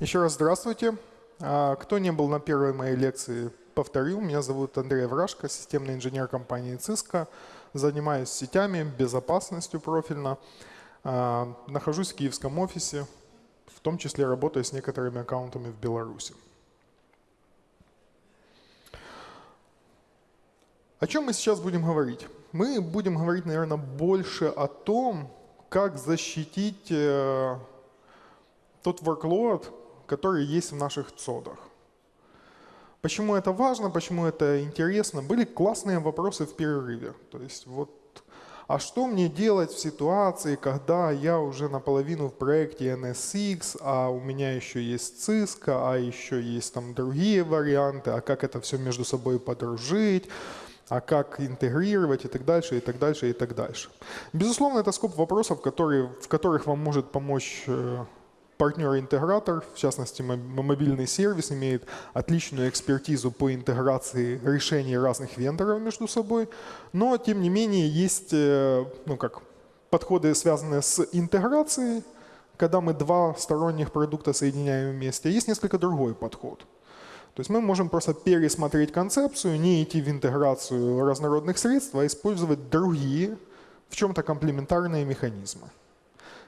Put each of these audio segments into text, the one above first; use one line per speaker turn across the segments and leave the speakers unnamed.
Еще раз здравствуйте. А, кто не был на первой моей лекции, повторю. Меня зовут Андрей Врашко, системный инженер компании Cisco. Занимаюсь сетями, безопасностью профильно. А, нахожусь в киевском офисе, в том числе работаю с некоторыми аккаунтами в Беларуси. О чем мы сейчас будем говорить? Мы будем говорить, наверное, больше о том, как защитить э, тот workload, который есть в наших цодах. Почему это важно, почему это интересно? Были классные вопросы в перерыве. То есть вот, а что мне делать в ситуации, когда я уже наполовину в проекте NSX, а у меня еще есть Cisco, а еще есть там другие варианты, а как это все между собой подружить? а как интегрировать и так дальше, и так дальше, и так дальше. Безусловно, это скоп вопросов, которые, в которых вам может помочь э, партнер-интегратор, в частности мобильный сервис, имеет отличную экспертизу по интеграции решений разных вендоров между собой, но тем не менее есть э, ну как, подходы, связанные с интеграцией, когда мы два сторонних продукта соединяем вместе, есть несколько другой подход – то есть мы можем просто пересмотреть концепцию, не идти в интеграцию разнородных средств, а использовать другие, в чем-то комплементарные механизмы.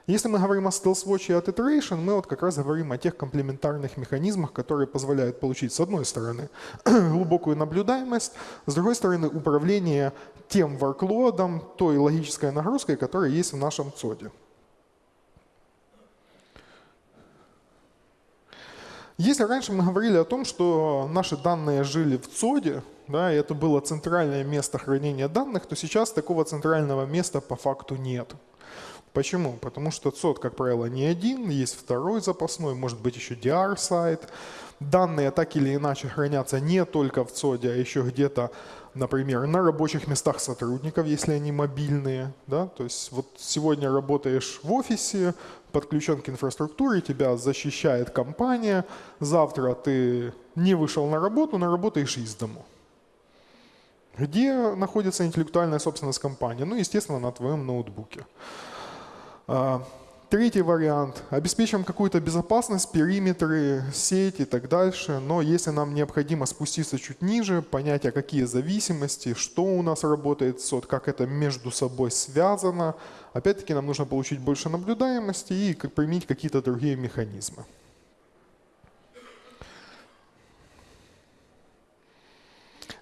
Если мы говорим о StealthWatch и от Iteration, мы вот как раз говорим о тех комплементарных механизмах, которые позволяют получить, с одной стороны, глубокую наблюдаемость, с другой стороны, управление тем workload, той логической нагрузкой, которая есть в нашем ЦОДе. Если раньше мы говорили о том, что наши данные жили в ЦОДе, да, и это было центральное место хранения данных, то сейчас такого центрального места по факту нет. Почему? Потому что ЦОД, как правило, не один, есть второй запасной, может быть еще DR-сайт. Данные так или иначе хранятся не только в ЦОДе, а еще где-то, например, на рабочих местах сотрудников, если они мобильные. Да? То есть вот сегодня работаешь в офисе, подключен к инфраструктуре, тебя защищает компания, завтра ты не вышел на работу, но работаешь из дому. Где находится интеллектуальная собственность компании? Ну, естественно, на твоем ноутбуке. А, третий вариант. Обеспечим какую-то безопасность, периметры, сеть и так дальше. Но если нам необходимо спуститься чуть ниже, понять, а какие зависимости, что у нас работает сот, как это между собой связано, опять-таки нам нужно получить больше наблюдаемости и применить какие-то другие механизмы.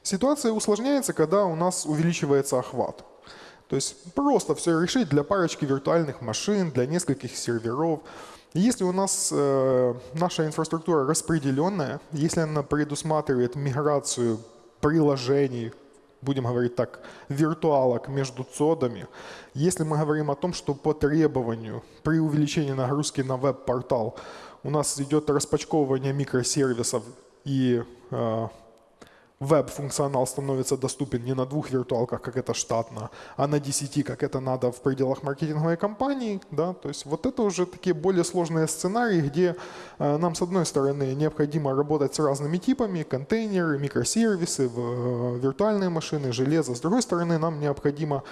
Ситуация усложняется, когда у нас увеличивается охват. То есть просто все решить для парочки виртуальных машин, для нескольких серверов. Если у нас э, наша инфраструктура распределенная, если она предусматривает миграцию приложений, будем говорить так, виртуалок между цодами, если мы говорим о том, что по требованию при увеличении нагрузки на веб-портал у нас идет распачковывание микросервисов и э, веб-функционал становится доступен не на двух виртуалках, как это штатно, а на 10, как это надо в пределах маркетинговой кампании. Да? То есть вот это уже такие более сложные сценарии, где э, нам, с одной стороны, необходимо работать с разными типами, контейнеры, микросервисы, э, виртуальные машины, железо. С другой стороны, нам необходимо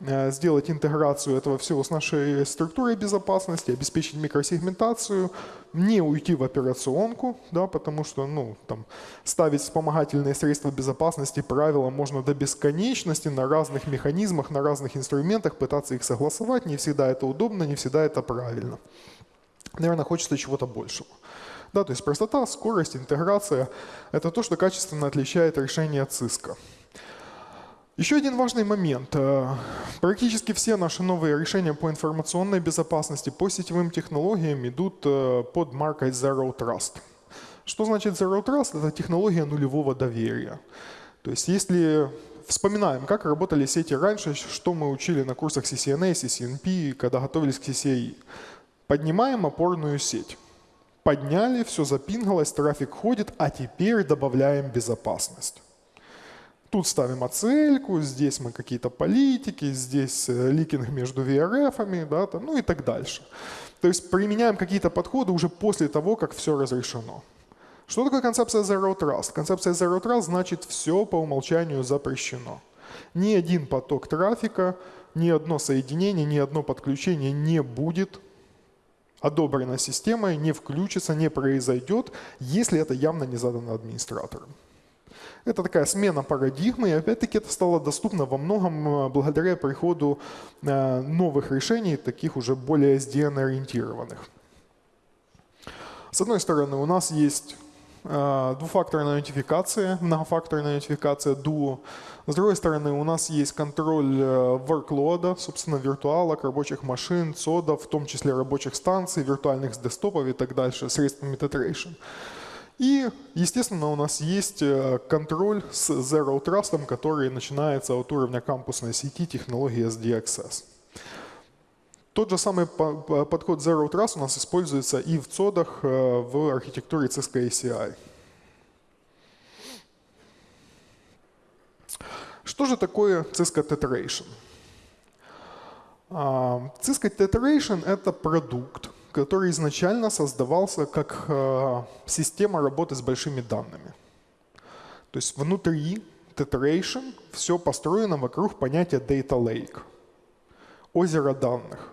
сделать интеграцию этого всего с нашей структурой безопасности, обеспечить микросегментацию, не уйти в операционку, да, потому что ну, там, ставить вспомогательные средства безопасности, правила можно до бесконечности на разных механизмах, на разных инструментах, пытаться их согласовать. Не всегда это удобно, не всегда это правильно. Наверное, хочется чего-то большего. Да, то есть простота, скорость, интеграция – это то, что качественно отличает решение ЦИСКа. Еще один важный момент. Э, практически все наши новые решения по информационной безопасности, по сетевым технологиям идут э, под маркой Zero Trust. Что значит Zero Trust? Это технология нулевого доверия. То есть если вспоминаем, как работали сети раньше, что мы учили на курсах CCNA, CCNP, когда готовились к CCI. Поднимаем опорную сеть. Подняли, все запингалось, трафик ходит, а теперь добавляем безопасность. Тут ставим оцельку, здесь мы какие-то политики, здесь э, ликинг между VRF, да, там, ну и так дальше. То есть применяем какие-то подходы уже после того, как все разрешено. Что такое концепция Zero Trust? Концепция Zero Trust значит все по умолчанию запрещено. Ни один поток трафика, ни одно соединение, ни одно подключение не будет одобрено системой, не включится, не произойдет, если это явно не задано администратором. Это такая смена парадигмы, и опять-таки это стало доступно во многом э, благодаря приходу э, новых решений, таких уже более SDN-ориентированных. С одной стороны, у нас есть э, двухфакторная аутентификация, многофакторная аутентификация Duo. С другой стороны, у нас есть контроль workload, собственно, виртуалок, рабочих машин, цодов, в том числе рабочих станций, виртуальных десктопов и так дальше, средствами Tetration. И, естественно, у нас есть э, контроль с Zero Trust, который начинается от уровня кампусной сети технологии SDXS. Тот же самый подход Zero Trust у нас используется и в цодах э, в архитектуре Cisco ACI. Что же такое Cisco Tetheration? А, Cisco Tetheration — это продукт, который изначально создавался как э, система работы с большими данными. То есть внутри Tetheration все построено вокруг понятия Data Lake, озеро данных.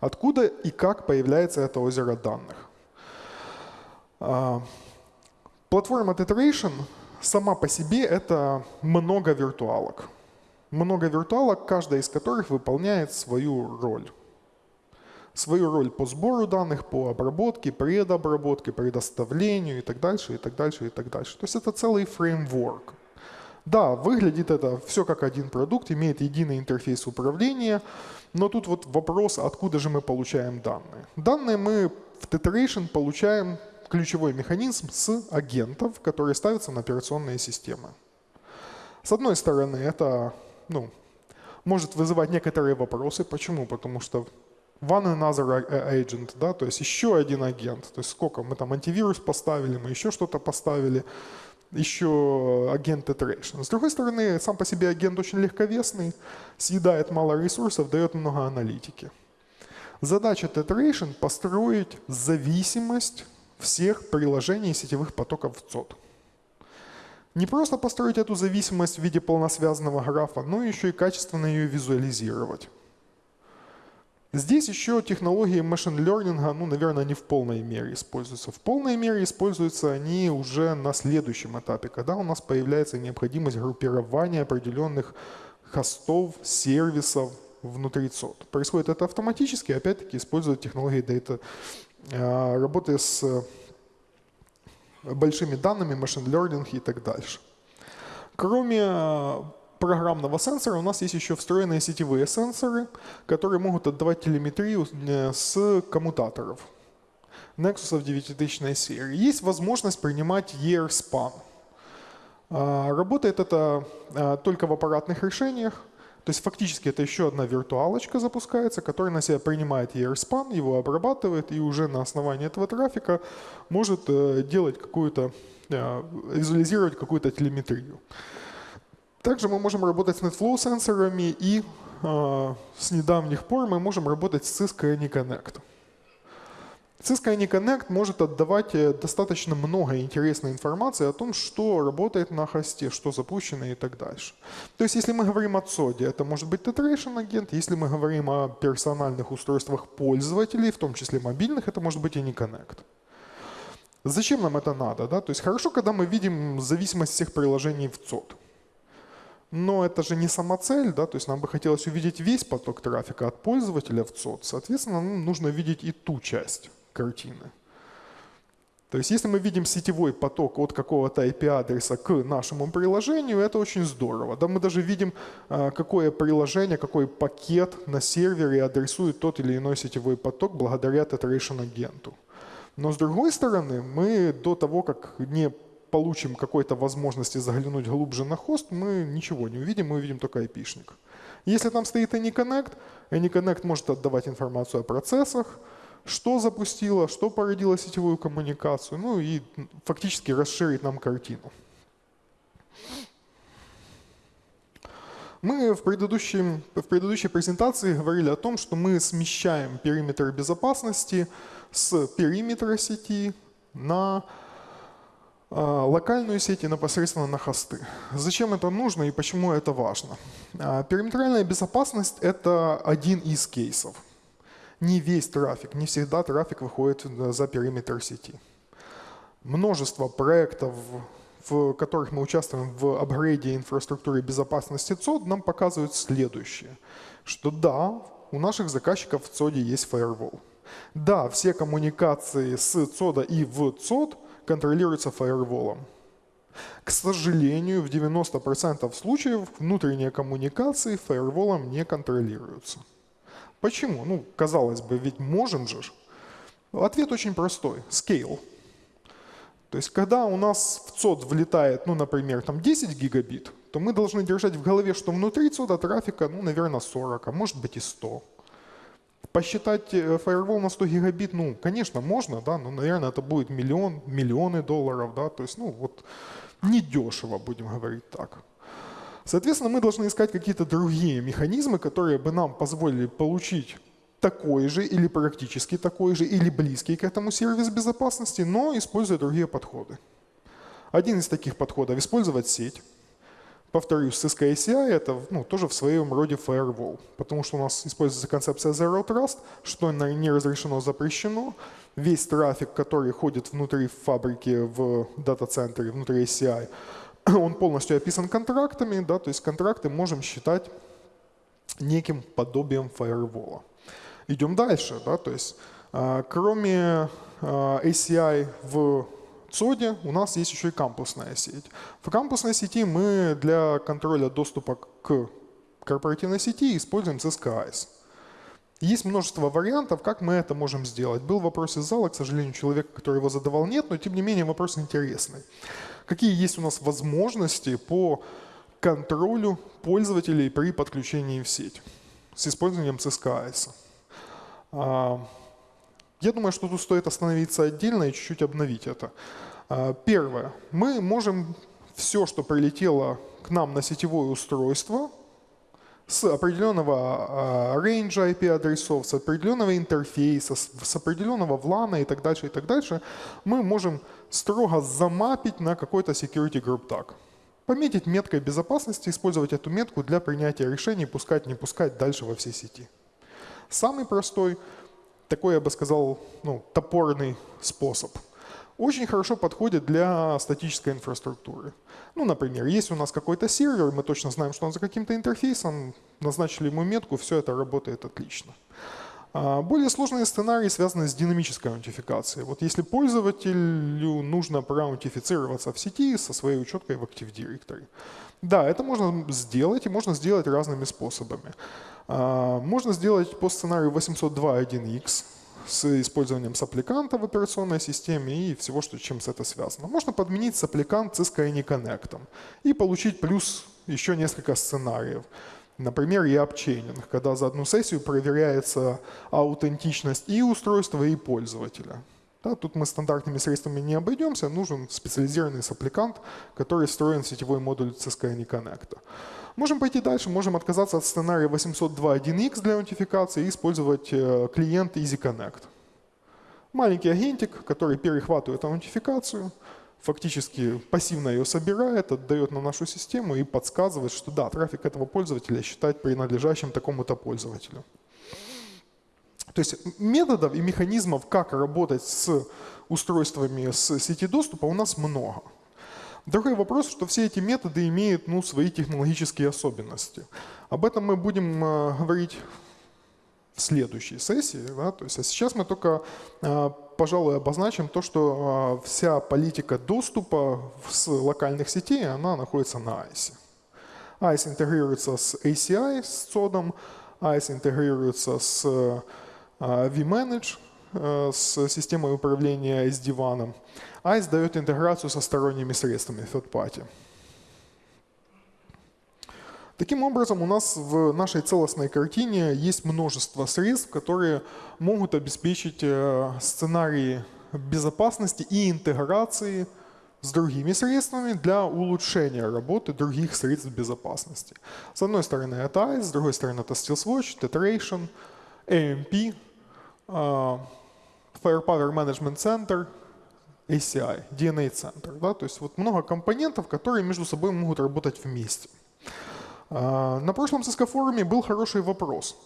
Откуда и как появляется это озеро данных? Э, платформа Tetheration сама по себе это много виртуалок. Много виртуалок, каждая из которых выполняет свою роль свою роль по сбору данных, по обработке, предобработке, предоставлению и так дальше, и так дальше, и так дальше. То есть это целый фреймворк. Да, выглядит это все как один продукт, имеет единый интерфейс управления, но тут вот вопрос, откуда же мы получаем данные. Данные мы в Tetheration получаем ключевой механизм с агентов, которые ставятся на операционные системы. С одной стороны, это ну, может вызывать некоторые вопросы. Почему? Потому что one another agent, да, то есть еще один агент. То есть сколько мы там антивирус поставили, мы еще что-то поставили, еще агент iteration. С другой стороны, сам по себе агент очень легковесный, съедает мало ресурсов, дает много аналитики. Задача Tetration — построить зависимость всех приложений сетевых потоков в ЦОД. Не просто построить эту зависимость в виде полносвязанного графа, но еще и качественно ее визуализировать. Здесь еще технологии машин learning, ну, наверное, не в полной мере используются. В полной мере используются они уже на следующем этапе, когда у нас появляется необходимость группирования определенных хостов, сервисов внутри ЦОД. Происходит это автоматически, опять-таки используют технологии data, а, работы с большими данными, машин learning и так дальше. Кроме программного сенсора у нас есть еще встроенные сетевые сенсоры, которые могут отдавать телеметрию э, с коммутаторов. Nexus 9000 серии. Есть возможность принимать Year Span. А, работает это а, только в аппаратных решениях. То есть фактически это еще одна виртуалочка запускается, которая на себя принимает ERSPAN, его обрабатывает и уже на основании этого трафика может э, делать какую-то, э, визуализировать какую-то телеметрию. Также мы можем работать с NetFlow сенсорами и э, с недавних пор мы можем работать с Cisco AnyConnect. Cisco AnyConnect может отдавать э, достаточно много интересной информации о том, что работает на хосте, что запущено и так дальше. То есть если мы говорим о COD, это может быть Tetration агент, если мы говорим о персональных устройствах пользователей, в том числе мобильных, это может быть AnyConnect. Зачем нам это надо? Да? То есть хорошо, когда мы видим зависимость всех приложений в COD. Но это же не сама цель, да, то есть нам бы хотелось увидеть весь поток трафика от пользователя в ЦОД. Соответственно, нам нужно видеть и ту часть картины. То есть если мы видим сетевой поток от какого-то IP-адреса к нашему приложению, это очень здорово. Да, мы даже видим, а, какое приложение, какой пакет на сервере адресует тот или иной сетевой поток благодаря Tetration агенту. Но с другой стороны, мы до того, как не получим какой-то возможности заглянуть глубже на хост, мы ничего не увидим, мы увидим только IP-шник. Если там стоит AnyConnect, AnyConnect может отдавать информацию о процессах, что запустило, что породило сетевую коммуникацию, ну и фактически расширить нам картину. Мы в, предыдущем, в предыдущей презентации говорили о том, что мы смещаем периметр безопасности с периметра сети на локальную сеть и непосредственно на хосты. Зачем это нужно и почему это важно? А, периметральная безопасность – это один из кейсов. Не весь трафик, не всегда трафик выходит за периметр сети. Множество проектов, в которых мы участвуем в апгрейде инфраструктуры безопасности ЦОД, нам показывают следующее, что да, у наших заказчиков в ЦОДе есть фаервол. Да, все коммуникации с ЦОДа и в ЦОД контролируются фаерволом. К сожалению, в 90% случаев внутренние коммуникации фаерволом не контролируются. Почему? Ну, казалось бы, ведь можем же. Ответ очень простой. Scale. То есть, когда у нас в ЦОД влетает, ну, например, там 10 гигабит, то мы должны держать в голове, что внутри ЦОДа трафика, ну, наверное, 40, а может быть и 100. Посчитать э, фаервол на 100 гигабит, ну, конечно, можно, да, но, наверное, это будет миллион, миллионы долларов, да, то есть, ну, вот недешево, будем говорить так. Соответственно, мы должны искать какие-то другие механизмы, которые бы нам позволили получить такой же или практически такой же или близкий к этому сервис безопасности, но используя другие подходы. Один из таких подходов – использовать сеть. Повторюсь, Cisco ACI – это ну, тоже в своем роде firewall, потому что у нас используется концепция Zero Trust, что не разрешено, запрещено. Весь трафик, который ходит внутри фабрики в дата-центре, внутри ACI, он полностью описан контрактами, да, то есть контракты можем считать неким подобием фаервола. Идем дальше, да, то есть а, кроме а, ACI в ЦОДе у нас есть еще и кампусная сеть. В кампусной сети мы для контроля доступа к корпоративной сети используем CSKIS. Есть множество вариантов, как мы это можем сделать. Был вопрос из зала, к сожалению, человека, который его задавал, нет, но тем не менее вопрос интересный. Какие есть у нас возможности по контролю пользователей при подключении в сеть с использованием CSKIS? Я думаю, что тут стоит остановиться отдельно и чуть-чуть обновить это. А, первое. Мы можем все, что прилетело к нам на сетевое устройство, с определенного рейнджа IP-адресов, с определенного интерфейса, с определенного влана и так дальше, и так дальше, мы можем строго замапить на какой-то security group tag. Пометить меткой безопасности, использовать эту метку для принятия решений, пускать, не пускать дальше во всей сети. Самый простой, такой, я бы сказал, ну, топорный способ. Очень хорошо подходит для статической инфраструктуры. Ну, например, есть у нас какой-то сервер, мы точно знаем, что он за каким-то интерфейсом, назначили ему метку, все это работает отлично. А, более сложные сценарии связаны с динамической аутентификацией. Вот если пользователю нужно проаутентифицироваться в сети со своей учеткой в Active Directory. Да, это можно сделать, и можно сделать разными способами. А, можно сделать по сценарию 802.1x с использованием саппликанта в операционной системе и всего, что, чем с это связано. Можно подменить саппликант Cisco Anyconnect и получить плюс еще несколько сценариев. Например, япчейнинг, когда за одну сессию проверяется аутентичность и устройства, и пользователя. Да, тут мы стандартными средствами не обойдемся, нужен специализированный саппликант, который встроен в сетевой модуль Cisco AnyConnect. Можем пойти дальше, можем отказаться от сценария 802.1x для аутентификации и использовать э, клиент EasyConnect. Маленький агентик, который перехватывает аутентификацию, фактически пассивно ее собирает, отдает на нашу систему и подсказывает, что да, трафик этого пользователя считать принадлежащим такому-то пользователю. То есть методов и механизмов, как работать с устройствами с сети доступа у нас много. Другой вопрос, что все эти методы имеют ну, свои технологические особенности. Об этом мы будем э, говорить в следующей сессии. Да? То есть, а сейчас мы только, э, пожалуй, обозначим то, что э, вся политика доступа с локальных сетей, она находится на ICE. ICE интегрируется с ACI, с цодом, ICE интегрируется с vManage, с системой управления SD-WAN. ICE дает интеграцию со сторонними средствами third party. Таким образом, у нас в нашей целостной картине есть множество средств, которые могут обеспечить э, сценарии безопасности и интеграции с другими средствами для улучшения работы других средств безопасности. С одной стороны это ICE, с другой стороны это StealthWatch, Tetration, AMP, э, Firepower Management Center, ACI, DNA центр. Да? То есть вот много компонентов, которые между собой могут работать вместе. А, на прошлом Cisco форуме был хороший вопрос.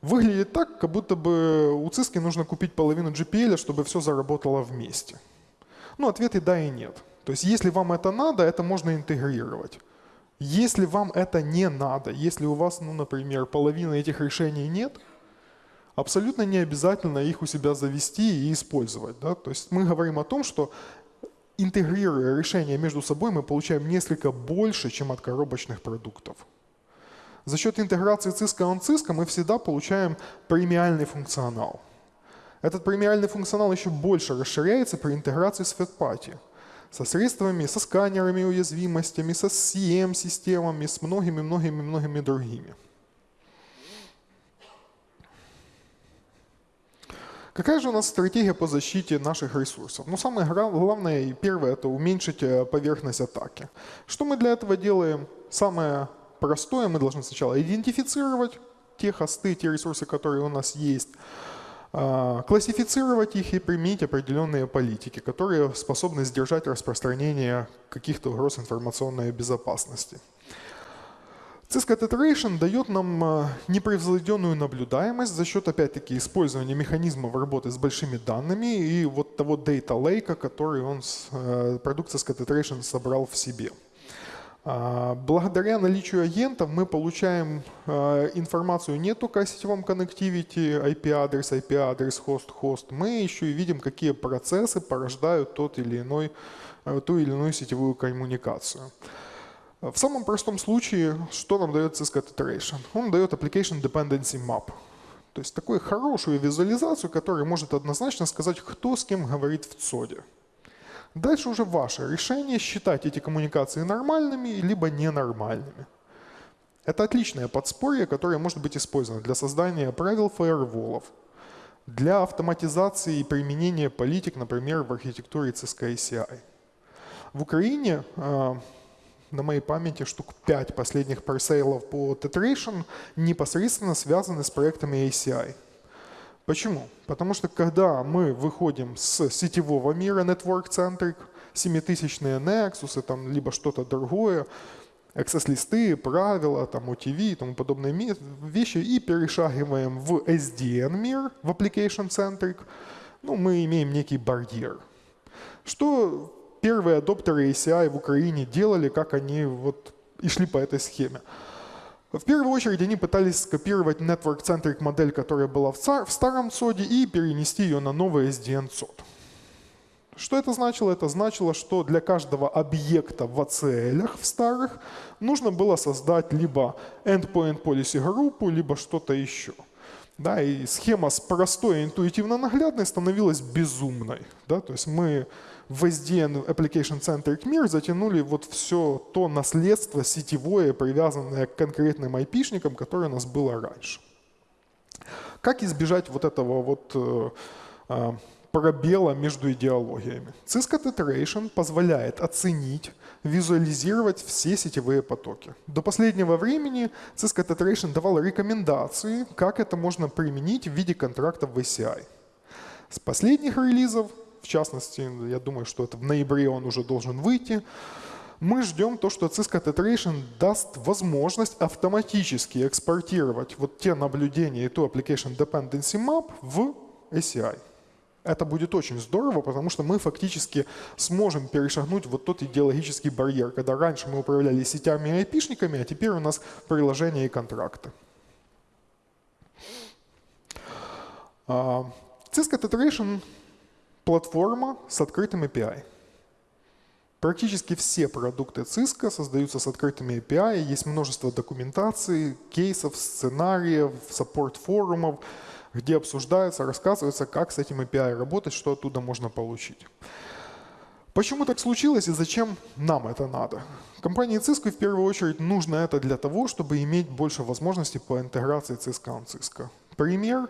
выглядит так, как будто бы у Cisco нужно купить половину GPL, чтобы все заработало вместе. Ну, ответ и да, и нет. То есть если вам это надо, это можно интегрировать. Если вам это не надо, если у вас, ну, например, половины этих решений нет, абсолютно не обязательно их у себя завести и использовать. Да? То есть мы говорим о том, что интегрируя решения между собой, мы получаем несколько больше, чем от коробочных продуктов. За счет интеграции Cisco on Cisco мы всегда получаем премиальный функционал. Этот премиальный функционал еще больше расширяется при интеграции с FedPatty со средствами, со сканерами уязвимостями, со CM-системами, с многими-многими-многими другими. Какая же у нас стратегия по защите наших ресурсов? Ну, самое главное и первое – это уменьшить э, поверхность атаки. Что мы для этого делаем? Самое простое, мы должны сначала идентифицировать те хосты, те ресурсы, которые у нас есть, а, классифицировать их и применить определенные политики, которые способны сдержать распространение каких-то угроз информационной безопасности. Cisco Tetration дает нам а, непревзойденную наблюдаемость за счет, опять-таки, использования механизмов работы с большими данными и вот того Data Lake, который он, э, продукт Cisco Tetration собрал в себе. А, благодаря наличию агентов мы получаем а, информацию не только о сетевом коннективити, IP-адрес, IP-адрес, хост-хост, мы еще и видим, какие процессы порождают тот или иной, э, ту или иную сетевую коммуникацию. В самом простом случае, что нам дает Cisco Tetration? Он дает Application Dependency Map. То есть такую хорошую визуализацию, которая может однозначно сказать, кто с кем говорит в ЦОДе. Дальше уже ваше решение считать эти коммуникации нормальными либо ненормальными. Это отличное подспорье, которое может быть использовано для создания правил фаерволов, для автоматизации и применения политик, например, в архитектуре Cisco ACI. В Украине а, на моей памяти штук 5 последних парсейлов по Tetration непосредственно связаны с проектами ACI. Почему? Потому что когда мы выходим с сетевого мира Network-Centric, 7000-е Nexus, там, либо что-то другое, access-листы, правила, там, OTV и тому подобные вещи, и перешагиваем в SDN мир, в Application-Centric, ну, мы имеем некий барьер. Что первые адоптеры ACI в Украине делали, как они вот и шли по этой схеме? В первую очередь они пытались скопировать Network-Centric модель, которая была в, старом соде, и перенести ее на новый SDN сод. Что это значило? Это значило, что для каждого объекта в ACL в старых нужно было создать либо endpoint policy группу, либо что-то еще. Да, и схема с простой интуитивно наглядной становилась безумной. Да? То есть мы в SDN Application Centric мир затянули вот все то наследство сетевое, привязанное к конкретным IP-шникам, которое у нас было раньше. Как избежать вот этого вот э, э, пробела между идеологиями? Cisco Tetration позволяет оценить, визуализировать все сетевые потоки. До последнего времени Cisco Tetration давал рекомендации, как это можно применить в виде контрактов в ACI. С последних релизов в частности, я думаю, что это в ноябре он уже должен выйти. Мы ждем то, что Cisco Tetration даст возможность автоматически экспортировать вот те наблюдения и ту Application Dependency Map в ACI. Это будет очень здорово, потому что мы фактически сможем перешагнуть вот тот идеологический барьер, когда раньше мы управляли сетями и айпишниками, а теперь у нас приложения и контракты. А, Cisco Tetration Платформа с открытым API. Практически все продукты Cisco создаются с открытыми API, есть множество документаций, кейсов, сценариев, саппорт форумов, где обсуждается, рассказывается, как с этим API работать, что оттуда можно получить. Почему так случилось и зачем нам это надо? Компании Cisco в первую очередь нужно это для того, чтобы иметь больше возможностей по интеграции Cisco on Cisco. Пример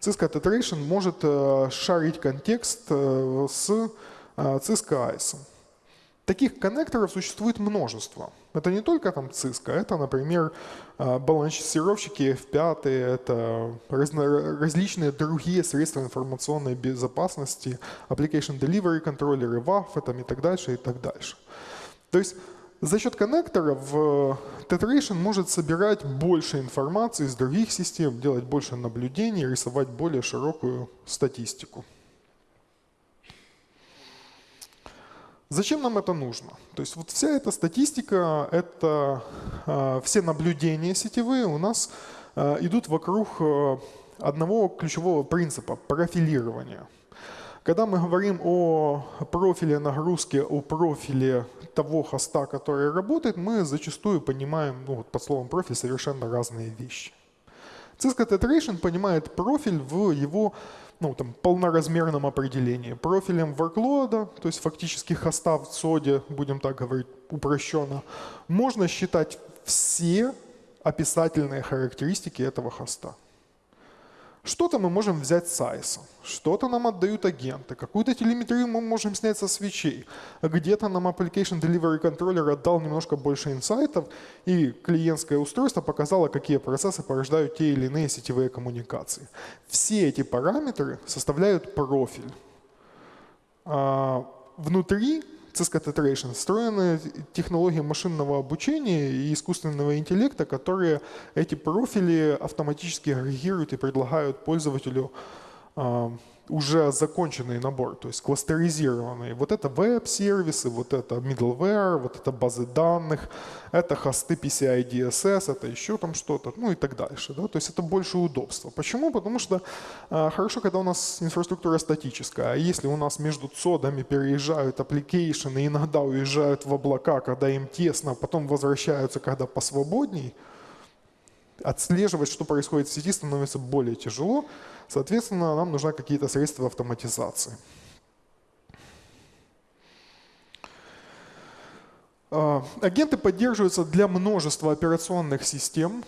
Cisco Tetration может э, шарить контекст э, с э, Cisco ICE. Таких коннекторов существует множество. Это не только там Cisco, это, например, балансировщики F5, это различные другие средства информационной безопасности, Application Delivery контроллеры, WAF и так дальше, и так дальше. То есть За счет коннекторов Tetration может собирать больше информации из других систем, делать больше наблюдений, рисовать более широкую статистику. Зачем нам это нужно? То есть вот вся эта статистика, это э, все наблюдения сетевые у нас э, идут вокруг э, одного ключевого принципа – профилирования. Когда мы говорим о профиле нагрузки, о профиле того хоста, который работает, мы зачастую понимаем ну, вот под словом профиль совершенно разные вещи. Cisco Tetration понимает профиль в его ну, там, полноразмерном определении. Профилем workload, то есть фактически хоста в соде, будем так говорить упрощенно, можно считать все описательные характеристики этого хоста. Что-то мы можем взять с ISO, что-то нам отдают агенты, какую-то телеметрию мы можем снять со свечей, где-то нам Application Delivery Controller отдал немножко больше инсайтов, и клиентское устройство показало, какие процессы порождают те или иные сетевые коммуникации. Все эти параметры составляют профиль. А внутри Cisco Tetration встроены технологии машинного обучения и искусственного интеллекта, которые эти профили автоматически агрегируют и предлагают пользователю а, уже законченный набор, то есть кластеризированный. Вот это веб-сервисы, вот это middleware, вот это базы данных, это хосты PCI DSS, это еще там что-то, ну и так дальше. Да? То есть это больше удобства. Почему? Потому что э, хорошо, когда у нас инфраструктура статическая, а если у нас между цодами переезжают application ы, иногда уезжают в облака, когда им тесно, потом возвращаются, когда посвободней, отслеживать, что происходит в сети, становится более тяжело. Соответственно, нам нужны какие-то средства автоматизации. А, агенты поддерживаются для множества операционных систем,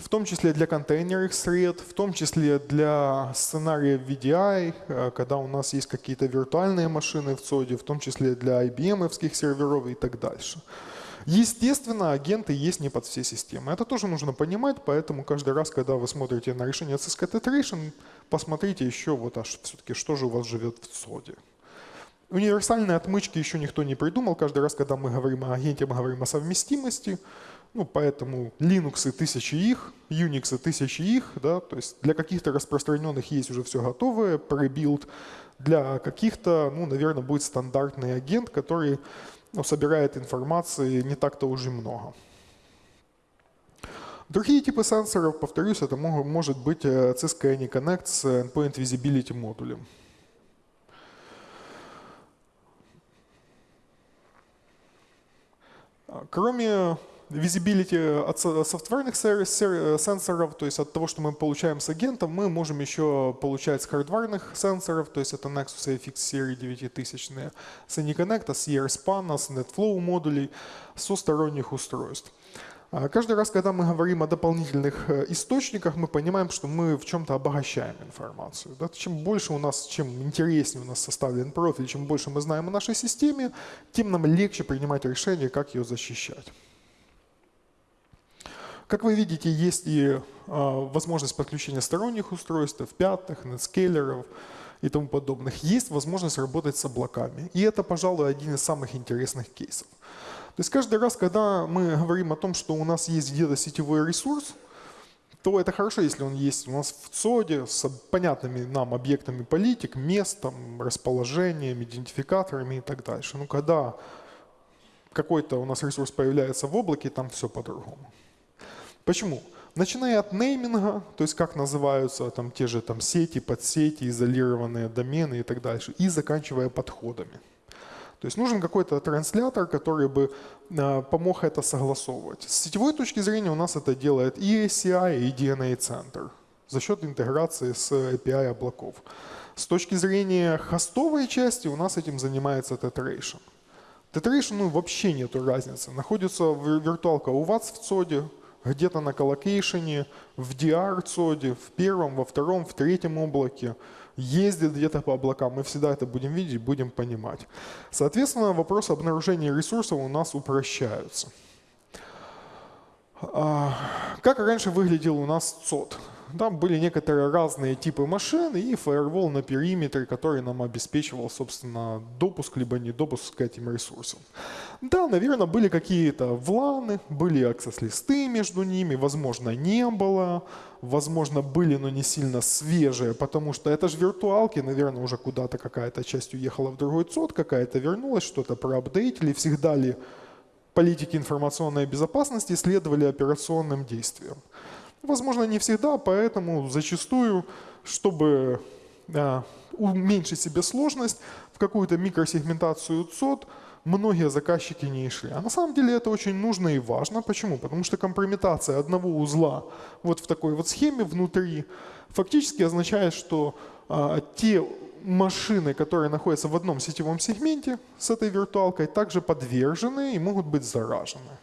в том числе для контейнерных сред, в том числе для сценария VDI, а, когда у нас есть какие-то виртуальные машины в ЦОДе, в том числе для IBM-овских серверов и так дальше. Естественно, агенты есть не под все системы. Это тоже нужно понимать, поэтому каждый раз, когда вы смотрите на решение Cisco Tetration, посмотрите еще, вот, а все-таки что же у вас живет в СОДе. Универсальные отмычки еще никто не придумал. Каждый раз, когда мы говорим о агенте, мы говорим о совместимости. Ну, поэтому Linux тысячи их, Unix тысячи их, да, то есть для каких-то распространенных есть уже все готовое, пребилд. Для каких-то, ну, наверное, будет стандартный агент, который ну, собирает информации не так-то уже много. Другие типы сенсоров, повторюсь, это может быть э, Cisco AnyConnect с Endpoint Visibility модулем. Кроме Visibility от софтверных сенсоров, то есть от того, что мы получаем с агентом, мы можем еще получать с хардварных сенсоров, то есть это Nexus AFX серии 9000, с AnyConnect, с ERSPAN, с NetFlow модулей, со сторонних устройств. А каждый раз, когда мы говорим о дополнительных э, источниках, мы понимаем, что мы в чем-то обогащаем информацию. Чем больше у нас, чем интереснее у нас составлен профиль, чем больше мы знаем о нашей системе, тем нам легче принимать решение, как ее защищать. Как вы видите, есть и а, возможность подключения сторонних устройств, пятых, нетскейлеров и тому подобных. Есть возможность работать с облаками. И это, пожалуй, один из самых интересных кейсов. То есть каждый раз, когда мы говорим о том, что у нас есть где-то сетевой ресурс, то это хорошо, если он есть у нас в ЦОДе с понятными нам объектами политик, местом, расположением, идентификаторами и так дальше. Но когда какой-то у нас ресурс появляется в облаке, там все по-другому. Почему? Начиная от нейминга, то есть как называются там те же там сети, подсети, изолированные домены и так дальше, и заканчивая подходами. То есть нужен какой-то транслятор, который бы э, помог это согласовывать. С сетевой точки зрения у нас это делает и ACI, и DNA центр за счет интеграции с API облаков. С точки зрения хостовой части у нас этим занимается Tetration. Tetration ну, вообще нету разницы. Находится виртуалка у вас в ЦОДе, где-то на коллокейшене, в DR-цоде, в первом, во втором, в третьем облаке, ездит где-то по облакам. Мы всегда это будем видеть, будем понимать. Соответственно, вопросы обнаружения ресурсов у нас упрощаются. А, как раньше выглядел у нас ЦОД? Там были некоторые разные типы машин и фаервол на периметре, который нам обеспечивал, собственно, допуск либо не допуск к этим ресурсам. Да, наверное, были какие-то вланы, были аксесс-листы между ними, возможно, не было, возможно, были, но не сильно свежие, потому что это же виртуалки, наверное, уже куда-то какая-то часть уехала в другой цод, какая-то вернулась, что-то проапдейтили, всегда ли политики информационной безопасности следовали операционным действиям. Возможно, не всегда, поэтому зачастую, чтобы а, уменьшить себе сложность, в какую-то микросегментацию ЦОД многие заказчики не шли. А на самом деле это очень нужно и важно. Почему? Потому что компрометация одного узла вот в такой вот схеме внутри фактически означает, что а, те машины, которые находятся в одном сетевом сегменте с этой виртуалкой, также подвержены и могут быть заражены.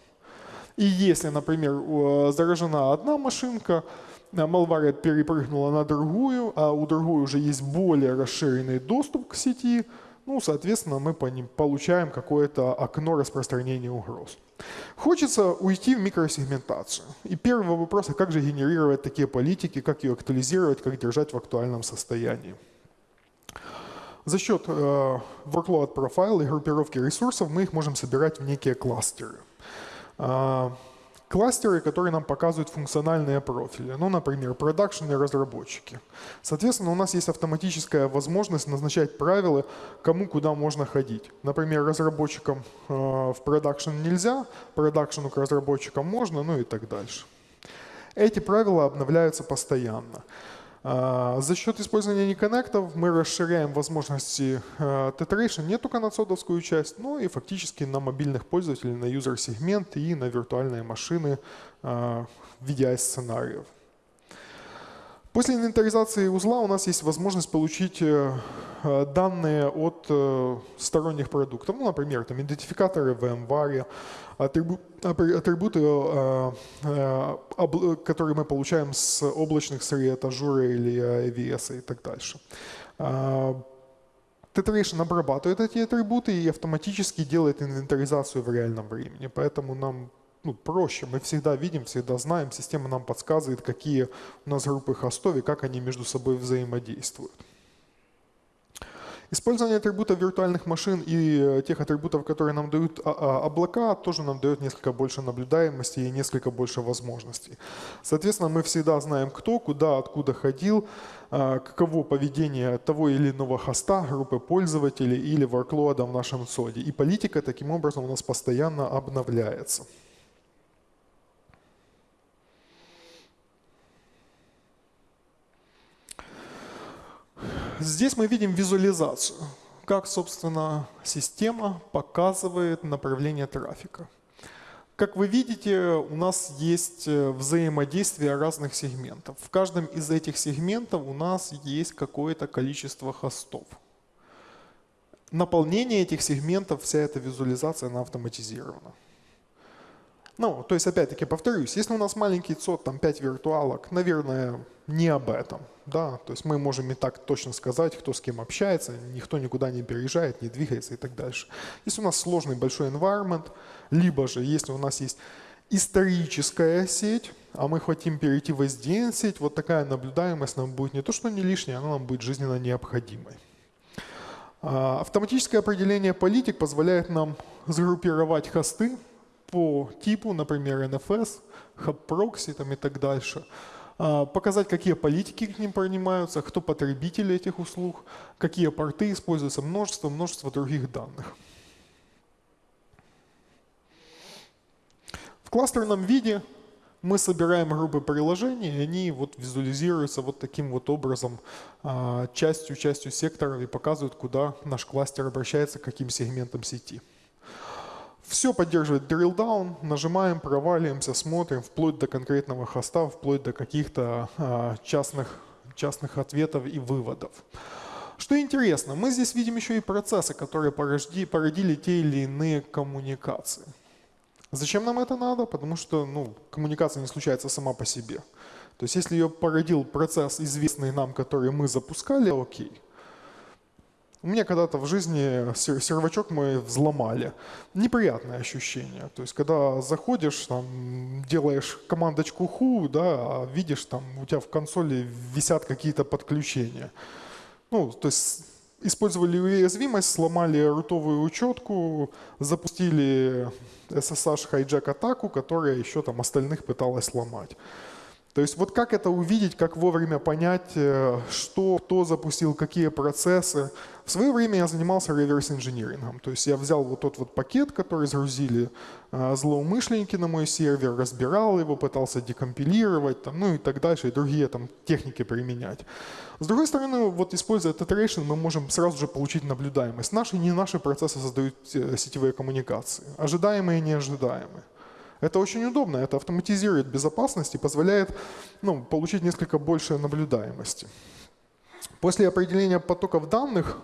И если, например, заражена одна машинка, Malware перепрыгнула на другую, а у другой уже есть более расширенный доступ к сети, ну, соответственно, мы по ним получаем какое-то окно распространения угроз. Хочется уйти в микросегментацию. И первый вопрос, а как же генерировать такие политики, как ее актуализировать, как держать в актуальном состоянии. За счет э, workload profile и группировки ресурсов мы их можем собирать в некие кластеры. А, кластеры, которые нам показывают функциональные профили. Ну, например, продакшн и разработчики. Соответственно, у нас есть автоматическая возможность назначать правила, кому куда можно ходить. Например, разработчикам э, в продакшн нельзя, продакшену к разработчикам можно, ну и так дальше. Эти правила обновляются постоянно. А, за счет использования неконнектов мы расширяем возможности а, Tetration не только на цодовскую часть, но и фактически на мобильных пользователей, на юзер-сегмент и на виртуальные машины а, в виде сценариев. После инвентаризации узла у нас есть возможность получить э, э, данные от э, сторонних продуктов. Ну, например, там, идентификаторы в VMware, атрибуты, которые мы получаем с облачных сред, Azure или AWS и так дальше. Tetration обрабатывает эти атрибуты и автоматически делает инвентаризацию в реальном времени. Поэтому нам ну, проще. Мы всегда видим, всегда знаем, система нам подсказывает, какие у нас группы хостов и как они между собой взаимодействуют. Использование атрибутов виртуальных машин и э, тех атрибутов, которые нам дают а, а, облака, тоже нам дает несколько больше наблюдаемости и несколько больше возможностей. Соответственно, мы всегда знаем, кто, куда, откуда ходил, а, каково поведение того или иного хоста, группы пользователей или ворклода в нашем соде. И политика таким образом у нас постоянно обновляется. Здесь мы видим визуализацию, как, собственно, система показывает направление трафика. Как вы видите, у нас есть э, взаимодействие разных сегментов. В каждом из этих сегментов у нас есть какое-то количество хостов. Наполнение этих сегментов, вся эта визуализация, она автоматизирована. Ну, то есть, опять-таки, повторюсь, если у нас маленький ЦОД, там 5 виртуалок, наверное, не об этом. Да? То есть мы можем и так точно сказать, кто с кем общается, никто никуда не переезжает, не двигается и так дальше. Если у нас сложный большой environment, либо же если у нас есть историческая сеть, а мы хотим перейти в SDN-сеть, вот такая наблюдаемость нам будет не то что не лишняя, она нам будет жизненно необходимой. А, автоматическое определение политик позволяет нам сгруппировать хосты по типу, например, NFS, hub proxy там, и так дальше, показать, какие политики к ним принимаются, кто потребители этих услуг, какие порты используются, множество, множество других данных. В кластерном виде мы собираем группы приложений, и они вот визуализируются вот таким вот образом, а, частью, частью секторов и показывают, куда наш кластер обращается, к каким сегментам сети. Все поддерживает drill down, нажимаем, проваливаемся, смотрим, вплоть до конкретного хоста, вплоть до каких-то а, частных, частных ответов и выводов. Что интересно, мы здесь видим еще и процессы, которые порожди, породили те или иные коммуникации. Зачем нам это надо? Потому что ну, коммуникация не случается сама по себе. То есть если ее породил процесс, известный нам, который мы запускали, окей. У меня когда-то в жизни сервачок мой взломали. Неприятное ощущение. То есть, когда заходишь, там, делаешь командочку ху, да, а видишь, там у тебя в консоли висят какие-то подключения. Ну, то есть использовали уязвимость, сломали рутовую учетку, запустили SSH хайджек атаку, которая еще там остальных пыталась сломать. То есть вот как это увидеть, как вовремя понять, э, что, кто запустил, какие процессы. В свое время я занимался реверс-инжинирингом. То есть я взял вот тот вот пакет, который загрузили э, злоумышленники на мой сервер, разбирал его, пытался декомпилировать, там, ну и так дальше, и другие там техники применять. С другой стороны, вот используя Tetration, мы можем сразу же получить наблюдаемость. Наши не наши процессы создают э, сетевые коммуникации. Ожидаемые неожидаемые. Это очень удобно, это автоматизирует безопасность и позволяет ну, получить несколько больше наблюдаемости. После определения потоков данных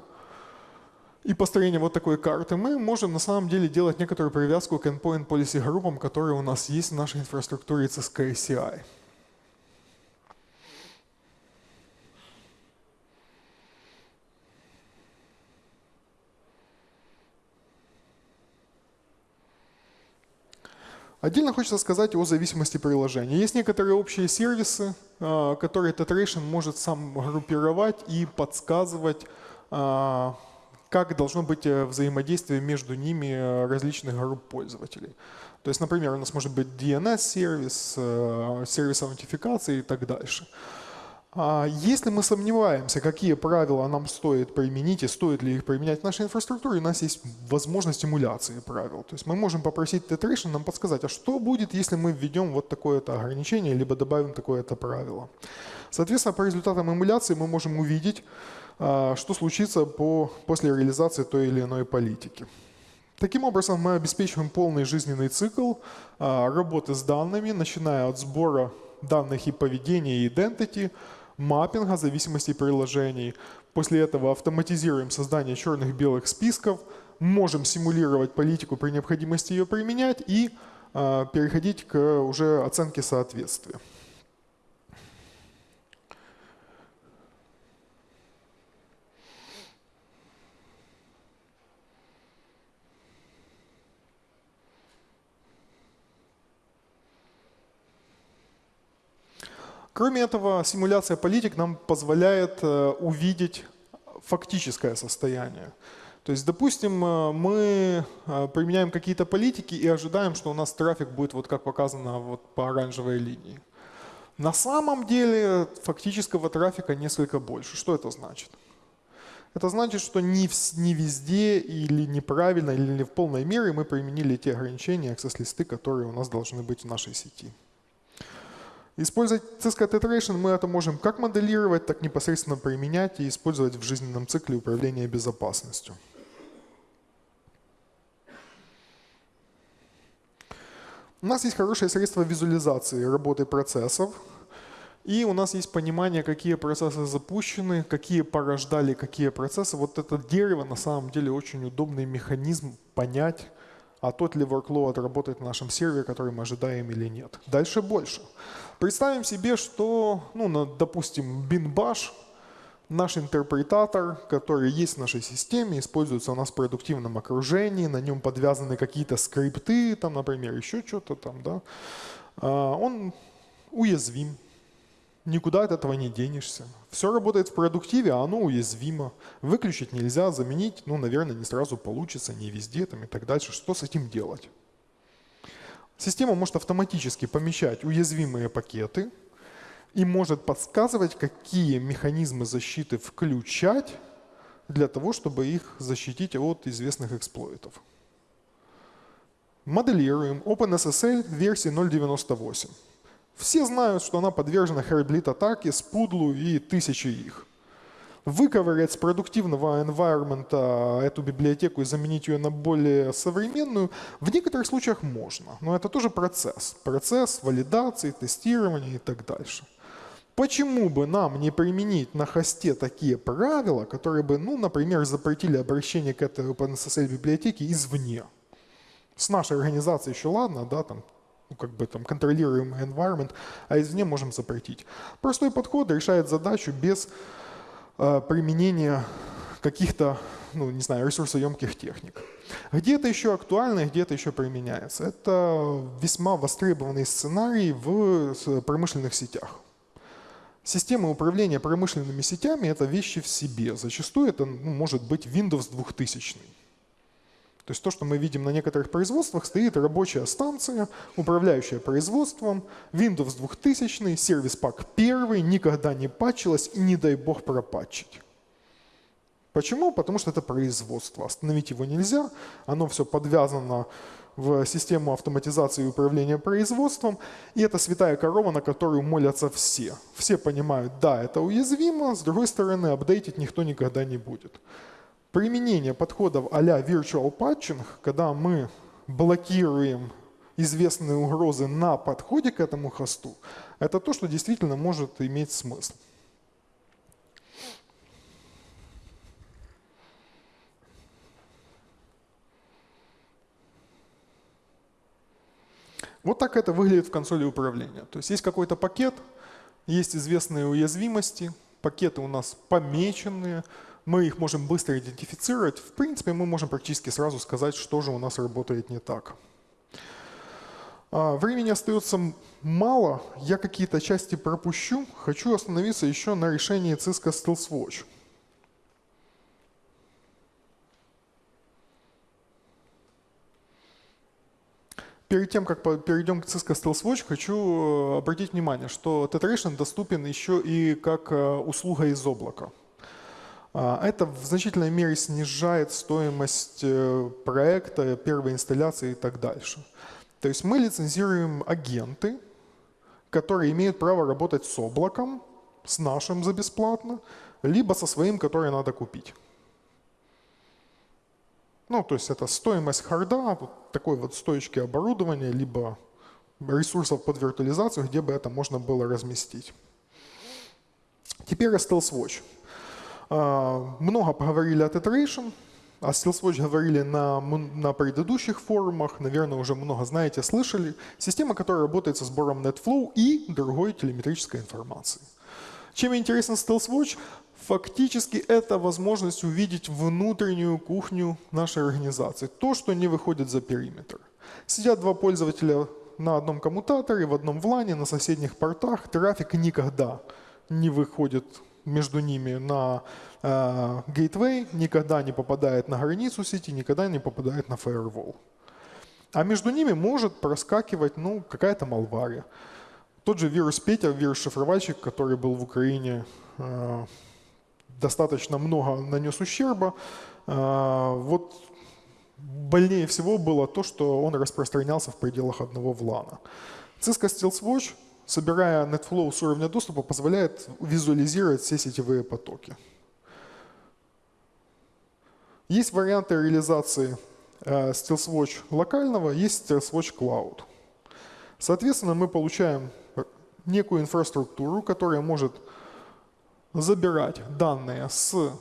и построения вот такой карты мы можем на самом деле делать некоторую привязку к endpoint policy группам, которые у нас есть в нашей инфраструктуре CSK CI. Отдельно хочется сказать о зависимости приложения. Есть некоторые общие сервисы, а, которые Tetration может сам группировать и подсказывать, а, как должно быть э, взаимодействие между ними э, различных групп пользователей. То есть, например, у нас может быть DNS-сервис, э, сервис аутентификации и так дальше. А если мы сомневаемся, какие правила нам стоит применить и стоит ли их применять в нашей инфраструктуре, у нас есть возможность эмуляции правил. То есть мы можем попросить Tetration нам подсказать, а что будет, если мы введем вот такое-то ограничение, либо добавим такое-то правило. Соответственно, по результатам эмуляции мы можем увидеть, а, что случится по, после реализации той или иной политики. Таким образом, мы обеспечиваем полный жизненный цикл а, работы с данными, начиная от сбора данных и поведения и identity, маппинга зависимостей приложений. После этого автоматизируем создание черных-белых списков, можем симулировать политику при необходимости ее применять и э, переходить к уже оценке соответствия. Кроме этого, симуляция политик нам позволяет э, увидеть фактическое состояние. То есть, допустим, э, мы э, применяем какие-то политики и ожидаем, что у нас трафик будет вот как показано вот по оранжевой линии. На самом деле фактического трафика несколько больше. Что это значит? Это значит, что не, везде или неправильно, или не в полной мере мы применили те ограничения, access-листы, которые у нас должны быть в нашей сети. Использовать Cisco Tetration мы это можем как моделировать, так непосредственно применять и использовать в жизненном цикле управления безопасностью. У нас есть хорошее средство визуализации работы процессов. И у нас есть понимание, какие процессы запущены, какие порождали какие процессы. Вот это дерево на самом деле очень удобный механизм понять, а тот ли workload работает на нашем сервере, который мы ожидаем или нет. Дальше больше. Представим себе, что, ну, допустим, BinBash, наш интерпретатор, который есть в нашей системе, используется у нас в продуктивном окружении, на нем подвязаны какие-то скрипты, там, например, еще что-то там, да, а, он уязвим, никуда от этого не денешься. Все работает в продуктиве, а оно уязвимо. Выключить нельзя, заменить, ну, наверное, не сразу получится, не везде там и так дальше. Что с этим делать? Система может автоматически помещать уязвимые пакеты и может подсказывать, какие механизмы защиты включать для того, чтобы их защитить от известных эксплойтов. Моделируем OpenSSL версии 0.98. Все знают, что она подвержена Heartbleed атаке, спудлу и тысячи их выковырять с продуктивного environment эту библиотеку и заменить ее на более современную, в некоторых случаях можно. Но это тоже процесс. Процесс валидации, тестирования и так дальше. Почему бы нам не применить на хосте такие правила, которые бы, ну, например, запретили обращение к этой OpenSSL библиотеке извне? С нашей организацией еще ладно, да, там ну, как бы там контролируемый environment, а извне можем запретить. Простой подход решает задачу без применения каких-то, ну, не знаю, ресурсоемких техник. Где это еще актуально где это еще применяется? Это весьма востребованный сценарий в промышленных сетях. Система управления промышленными сетями – это вещи в себе. Зачастую это ну, может быть Windows 2000. То есть то, что мы видим на некоторых производствах, стоит рабочая станция, управляющая производством, Windows 2000, сервис-пак первый, никогда не патчилась и не дай бог пропатчить. Почему? Потому что это производство. Остановить его нельзя, оно все подвязано в систему автоматизации и управления производством. И это святая корова, на которую молятся все. Все понимают, да, это уязвимо, с другой стороны, апдейтить никто никогда не будет. Применение подходов а-ля virtual patching, когда мы блокируем известные угрозы на подходе к этому хосту, это то, что действительно может иметь смысл. Вот так это выглядит в консоли управления. То есть есть какой-то пакет, есть известные уязвимости, пакеты у нас помеченные, мы их можем быстро идентифицировать. В принципе, мы можем практически сразу сказать, что же у нас работает не так. А, времени остается мало, я какие-то части пропущу. Хочу остановиться еще на решении Cisco Stealth Watch. Перед тем, как перейдем к Cisco Stealth Watch, хочу э, обратить внимание, что Tetration доступен еще и как э, услуга из облака. А, это в значительной мере снижает стоимость э, проекта, первой инсталляции и так дальше. То есть мы лицензируем агенты, которые имеют право работать с облаком, с нашим за бесплатно, либо со своим, который надо купить. Ну, то есть это стоимость харда, вот такой вот стоечки оборудования, либо ресурсов под виртуализацию, где бы это можно было разместить. Теперь. А, много поговорили о Tetration, о StealthWatch говорили на, на предыдущих форумах, наверное, уже много знаете, слышали. Система, которая работает со сбором NetFlow и другой телеметрической информации. Чем интересен StealthWatch? Фактически это возможность увидеть внутреннюю кухню нашей организации, то, что не выходит за периметр. Сидят два пользователя на одном коммутаторе, в одном влане, на соседних портах, трафик никогда не выходит между ними на э, никогда не попадает на границу сети, никогда не попадает на firewall. А между ними может проскакивать ну, какая-то малвария. Тот же вирус Петя, вирус-шифровальщик, который был в Украине э, достаточно много нанес ущерба. А, вот больнее всего было то, что он распространялся в пределах одного влана. Cisco Stealth Watch, собирая NetFlow с уровня доступа, позволяет визуализировать все сетевые потоки. Есть варианты реализации э, Stealth Watch локального, есть Stealth Watch Cloud. Соответственно, мы получаем некую инфраструктуру, которая может забирать данные с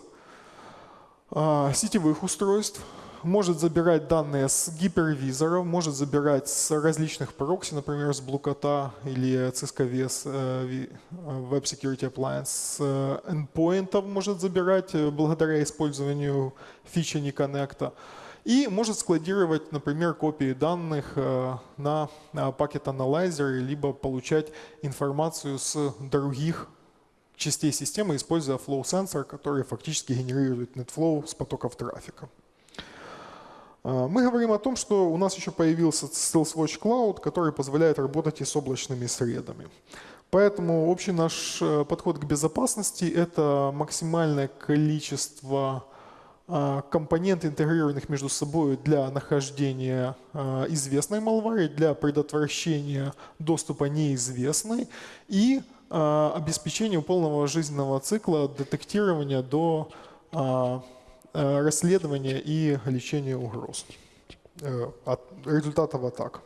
э, сетевых устройств, может забирать данные с гипервизоров, может забирать с различных прокси, например, с Блукота или Cisco VS э, Web Security Appliance, с endpoint может забирать э, благодаря использованию фичи NeConnect. И может складировать, например, копии данных э, на Analyzer, либо получать информацию с других частей системы, используя flow sensor, который фактически генерирует NetFlow с потоков трафика. А, мы говорим о том, что у нас еще появился StealthWatch Cloud, который позволяет работать и с облачными средами. Поэтому общий наш э, подход к безопасности – это максимальное количество а, компонентов, интегрированных между собой для нахождения а, известной малвари, для предотвращения доступа неизвестной и обеспечению полного жизненного цикла детектирования до а, а, расследования и лечения угроз, э, от результатов атак.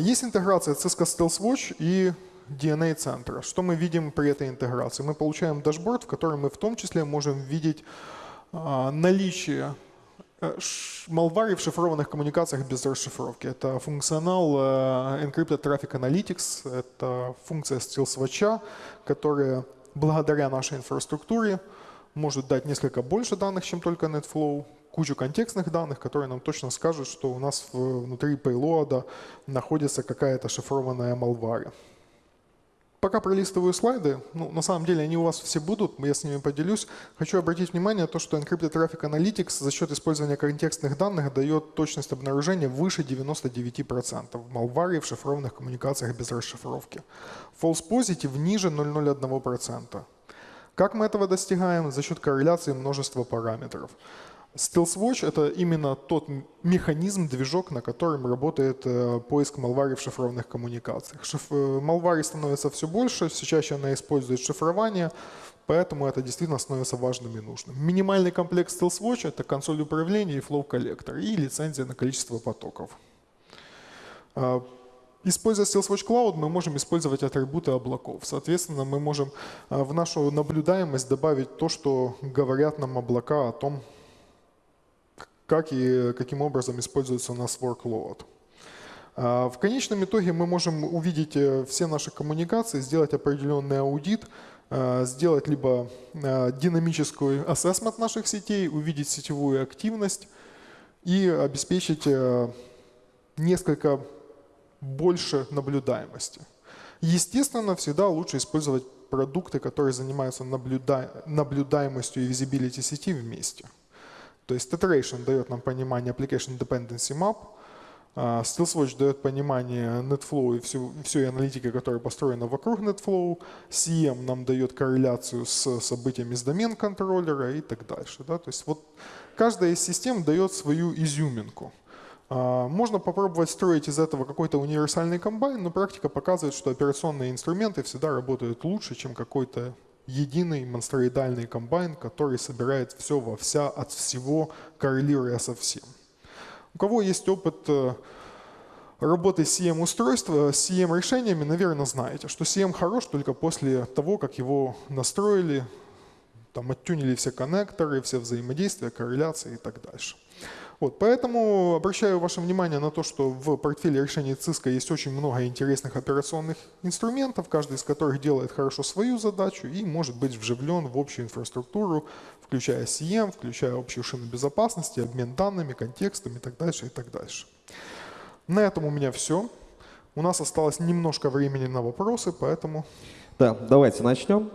Есть интеграция Cisco Stealth Watch и DNA-центра. Что мы видим при этой интеграции? Мы получаем дашборд, в котором мы в том числе можем видеть а, наличие Э, Malware в шифрованных коммуникациях без расшифровки. Это функционал э, Encrypted Traffic Analytics, это функция стилсвача, которая благодаря нашей инфраструктуре может дать несколько больше данных, чем только NetFlow, кучу контекстных данных, которые нам точно скажут, что у нас внутри payload находится какая-то шифрованная malware. Пока пролистываю слайды, ну, на самом деле они у вас все будут, я с ними поделюсь. Хочу обратить внимание на то, что Encrypted Traffic Analytics за счет использования контекстных данных дает точность обнаружения выше 99% в malware в шифрованных коммуникациях без расшифровки. False Positive ниже 0,01%. Как мы этого достигаем? За счет корреляции множества параметров. StealthWatch — это именно тот механизм, движок, на котором работает э, поиск малвари в шифрованных коммуникациях. Шиф... Э, малвари становится все больше, все чаще она использует шифрование, поэтому это действительно становится важным и нужным. Минимальный комплект StealthWatch — это консоль управления и flow коллектор и лицензия на количество потоков. А, используя StealthWatch Cloud, мы можем использовать атрибуты облаков. Соответственно, мы можем э, в нашу наблюдаемость добавить то, что говорят нам облака о том, как и каким образом используется у нас workload. А, в конечном итоге мы можем увидеть э, все наши коммуникации, сделать определенный аудит, э, сделать либо э, динамический ассессмент наших сетей, увидеть сетевую активность и обеспечить несколько больше наблюдаемости. Естественно, всегда лучше использовать продукты, которые занимаются наблюдаемостью и визибилити сети вместе. То есть Tetheration дает нам понимание Application Dependency Map, а, StealthWatch дает понимание NetFlow и всю, всей аналитики, которая построена вокруг NetFlow. CM нам дает корреляцию с событиями с домен-контроллера и так дальше. Да? То есть вот каждая из систем дает свою изюминку. А, можно попробовать строить из этого какой-то универсальный комбайн, но практика показывает, что операционные инструменты всегда работают лучше, чем какой-то единый монстроидальный комбайн, который собирает все во вся от всего, коррелируя со всем. У кого есть опыт э, работы с CM-устройства, с CM-решениями, наверное, знаете, что CM хорош только после того, как его настроили, там оттюнили все коннекторы, все взаимодействия, корреляции и так дальше. Вот, поэтому обращаю ваше внимание на то, что в портфеле решений Cisco есть очень много интересных операционных инструментов, каждый из которых делает хорошо свою задачу и может быть вживлен в общую инфраструктуру, включая CM, включая общую шину безопасности, обмен данными, контекстами и так дальше, и так дальше. На этом у меня все. У нас осталось немножко времени на вопросы, поэтому...
Да, давайте начнем.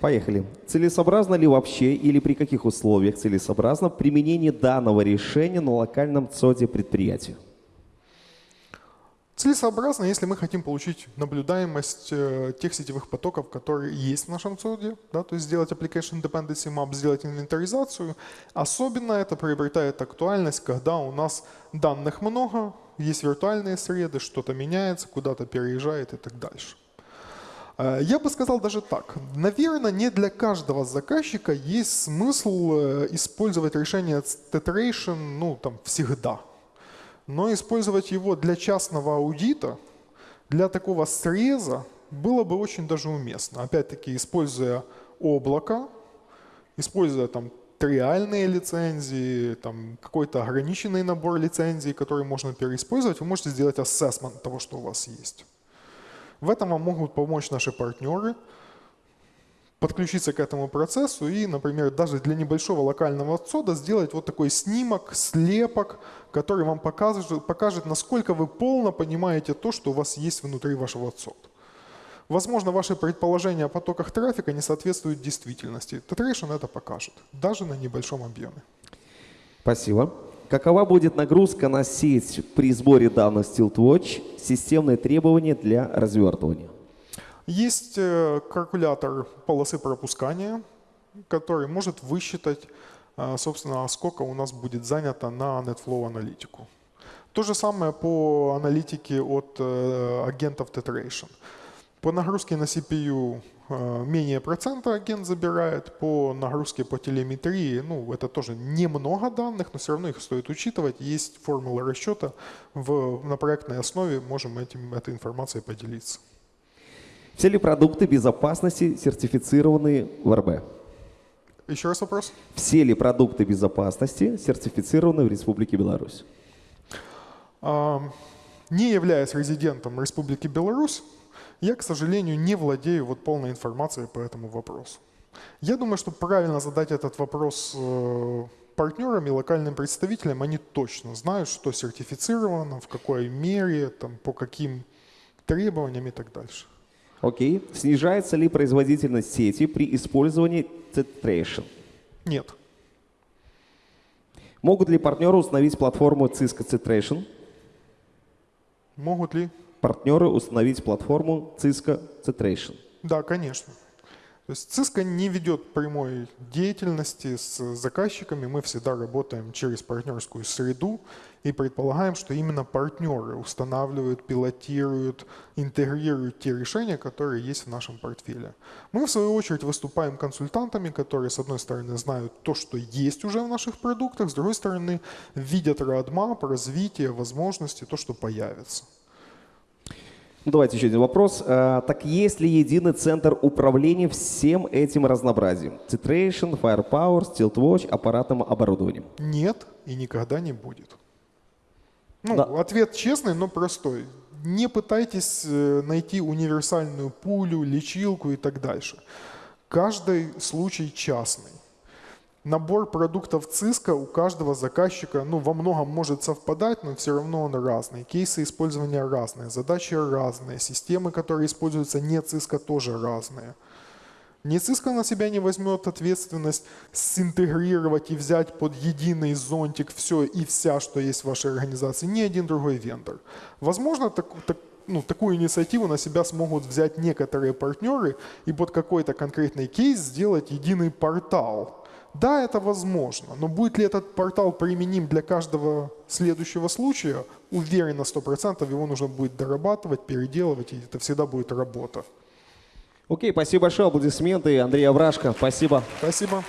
Поехали. Целесообразно ли вообще или при каких условиях целесообразно применение данного решения на локальном ЦОДе предприятия?
Целесообразно, если мы хотим получить наблюдаемость э, тех сетевых потоков, которые есть в нашем ЦОДе, да, то есть сделать application dependency map, сделать инвентаризацию. Особенно это приобретает актуальность, когда у нас данных много, есть виртуальные среды, что-то меняется, куда-то переезжает и так дальше. Э, я бы сказал даже так. Наверное, не для каждого заказчика есть смысл э, использовать решение Tetration ну, там, всегда. Но использовать его для частного аудита, для такого среза, было бы очень даже уместно. Опять-таки, используя облако, используя там триальные лицензии, там какой-то ограниченный набор лицензий, который можно переиспользовать, вы можете сделать ассессмент того, что у вас есть. В этом вам могут помочь наши партнеры, подключиться к этому процессу и, например, даже для небольшого локального отсода сделать вот такой снимок, слепок, который вам покажет, покажет, насколько вы полно понимаете то, что у вас есть внутри вашего отсода. Возможно, ваши предположения о потоках трафика не соответствуют действительности. Tetration это покажет, даже на небольшом объеме.
Спасибо. Какова будет нагрузка на сеть при сборе данных StiltWatch, системные требования для развертывания?
Есть э, калькулятор полосы пропускания, который может высчитать, э, собственно, сколько у нас будет занято на NetFlow аналитику. То же самое по аналитике от э, агентов Tetration. По нагрузке на CPU менее процента агент забирает по нагрузке по телеметрии. Ну, это тоже немного данных, но все равно их стоит учитывать. Есть формула расчета. В, на проектной основе можем этим, этой информацией поделиться.
Все ли продукты безопасности сертифицированы в РБ?
Еще раз вопрос.
Все ли продукты безопасности сертифицированы в Республике Беларусь?
Не являясь резидентом Республики Беларусь, я, к сожалению, не владею вот полной информацией по этому вопросу. Я думаю, что правильно задать этот вопрос э, партнерам и локальным представителям. Они точно знают, что сертифицировано, в какой мере, там, по каким требованиям и так дальше.
Окей. Снижается ли производительность сети при использовании Tetration?
Нет.
Могут ли партнеры установить платформу Cisco Tetration?
Могут ли?
Партнеры установить платформу Cisco Tetration.
Да, конечно. То есть Cisco не ведет прямой деятельности с заказчиками. Мы всегда работаем через партнерскую среду и предполагаем, что именно партнеры устанавливают, пилотируют, интегрируют те решения, которые есть в нашем портфеле. Мы, в свою очередь, выступаем консультантами, которые, с одной стороны, знают то, что есть уже в наших продуктах, с другой стороны, видят roadmap, развитие, возможности, то, что появится.
Ну, давайте еще один вопрос. А, так есть ли единый центр управления всем этим разнообразием? Titration, Firepower, StiltWatch, аппаратным оборудованием?
Нет и никогда не будет. Ну,
Да.
ответ честный, но простой. Не пытайтесь э, найти универсальную пулю, лечилку и так дальше. Каждый случай частный. Набор продуктов ЦИСКа у каждого заказчика ну, во многом может совпадать, но все равно он разный. Кейсы использования разные, задачи разные, системы, которые используются не ЦИСКа, тоже разные. Не ЦИСКа на себя не возьмет ответственность синтегрировать и взять под единый зонтик все и вся, что есть в вашей организации, ни один другой вендор. Возможно, так, так- ну, такую инициативу на себя смогут взять некоторые партнеры и под какой-то конкретный кейс сделать единый портал. Да, это возможно, но будет ли этот портал применим для каждого следующего случая, уверен на 100%, его нужно будет дорабатывать, переделывать, и это всегда будет работа.
Окей, спасибо большое. Аплодисменты. Андрей Аврашко, спасибо.
Спасибо.